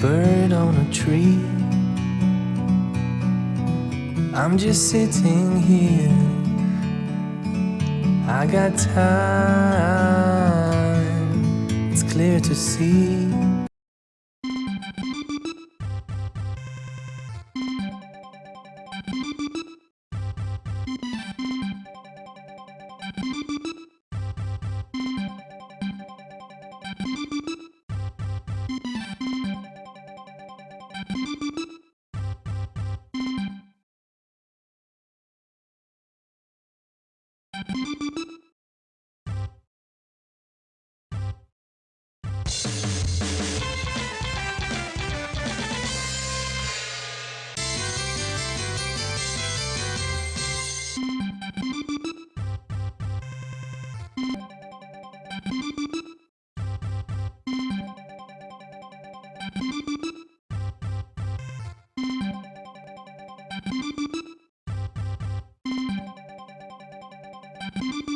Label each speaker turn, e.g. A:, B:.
A: bird on a tree. I'm just sitting here. I got time. It's clear to see. Thank you. Thank you.